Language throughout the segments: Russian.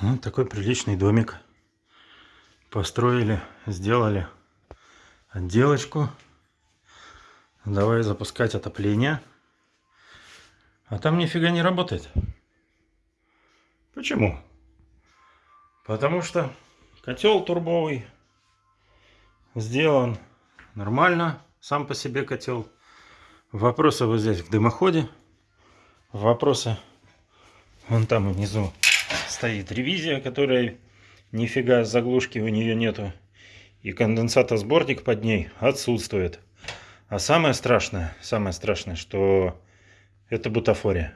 Вот такой приличный домик. Построили, сделали отделочку. Давай запускать отопление. А там нифига не работает. Почему? Потому что котел турбовый сделан нормально, сам по себе котел. Вопросы вот здесь в дымоходе. Вопросы вон там внизу стоит ревизия, которая нифига заглушки у нее нету. И конденсатор-сборник под ней отсутствует. А самое страшное, самое страшное, что это бутафория.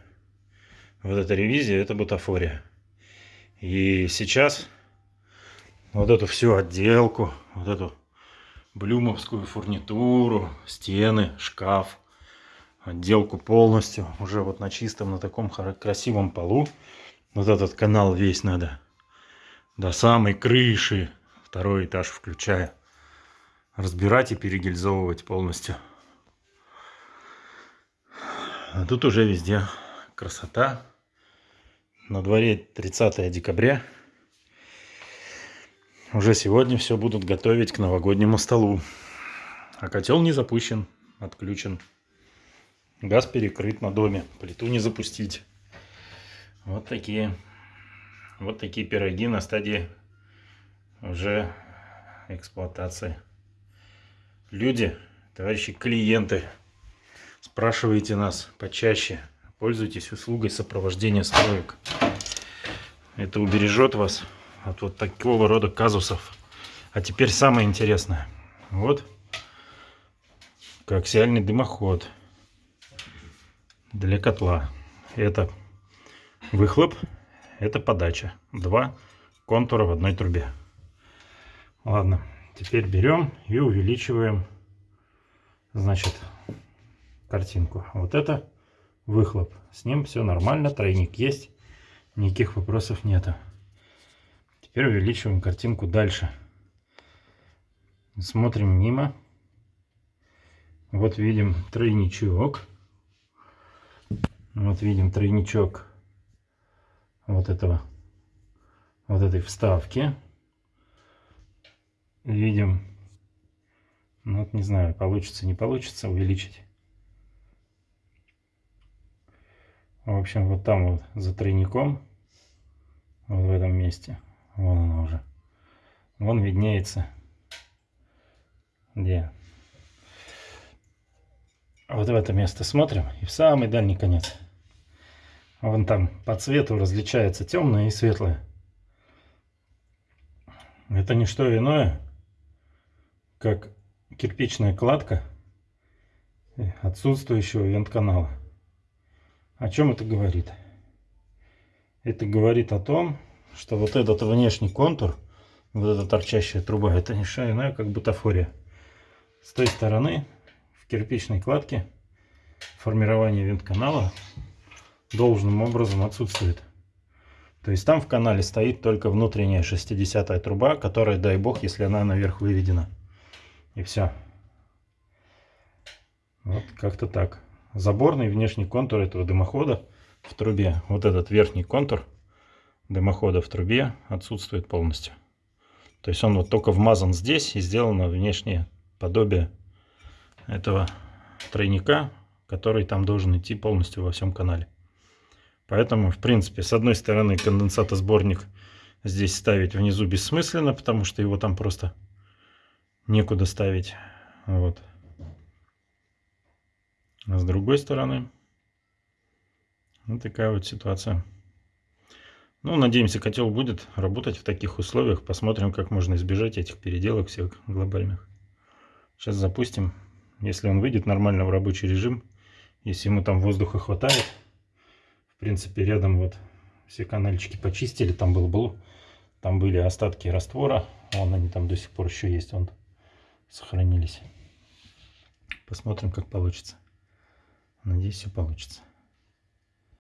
Вот эта ревизия, это бутафория. И сейчас вот эту всю отделку, вот эту блюмовскую фурнитуру, стены, шкаф, отделку полностью, уже вот на чистом, на таком красивом полу, вот этот канал весь надо до самой крыши, второй этаж включая, разбирать и перегильзовывать полностью. А тут уже везде красота. На дворе 30 декабря. Уже сегодня все будут готовить к новогоднему столу. А котел не запущен, отключен. Газ перекрыт на доме, плиту не запустить. Вот такие, вот такие пироги на стадии уже эксплуатации. Люди, товарищи клиенты, спрашивайте нас почаще. Пользуйтесь услугой сопровождения строек. Это убережет вас от вот такого рода казусов. А теперь самое интересное. Вот коаксиальный дымоход для котла. Это Выхлоп – это подача. Два контура в одной трубе. Ладно, теперь берем и увеличиваем, значит, картинку. Вот это выхлоп. С ним все нормально, тройник есть, никаких вопросов нету. Теперь увеличиваем картинку дальше. Смотрим мимо. Вот видим тройничок. Вот видим тройничок вот этого вот этой вставки. Видим. Ну вот не знаю получится не получится увеличить. В общем вот там вот за тройником вот в этом месте вон она уже. Вон виднеется где. Вот в это место смотрим и в самый дальний конец Вон там по цвету различается темное и светлое. Это не что иное, как кирпичная кладка отсутствующего вент-канала. О чем это говорит? Это говорит о том, что вот этот внешний контур, вот эта торчащая труба, это не что иное, как бутафория. С той стороны в кирпичной кладке формирование вент-канала должным образом отсутствует. То есть там в канале стоит только внутренняя 60 труба, которая, дай бог, если она наверх выведена. И все. Вот как-то так. Заборный внешний контур этого дымохода в трубе, вот этот верхний контур дымохода в трубе отсутствует полностью. То есть он вот только вмазан здесь и сделано внешнее подобие этого тройника, который там должен идти полностью во всем канале. Поэтому, в принципе, с одной стороны конденсатосборник здесь ставить внизу бессмысленно, потому что его там просто некуда ставить. Вот. А с другой стороны, вот такая вот ситуация. Ну, надеемся, котел будет работать в таких условиях. Посмотрим, как можно избежать этих переделок всех глобальных. Сейчас запустим. Если он выйдет нормально в рабочий режим, если ему там воздуха хватает, принципе, рядом вот все канальчики почистили. Там был, был там были остатки раствора. Вон они там до сих пор еще есть. Вон сохранились. Посмотрим, как получится. Надеюсь, все получится.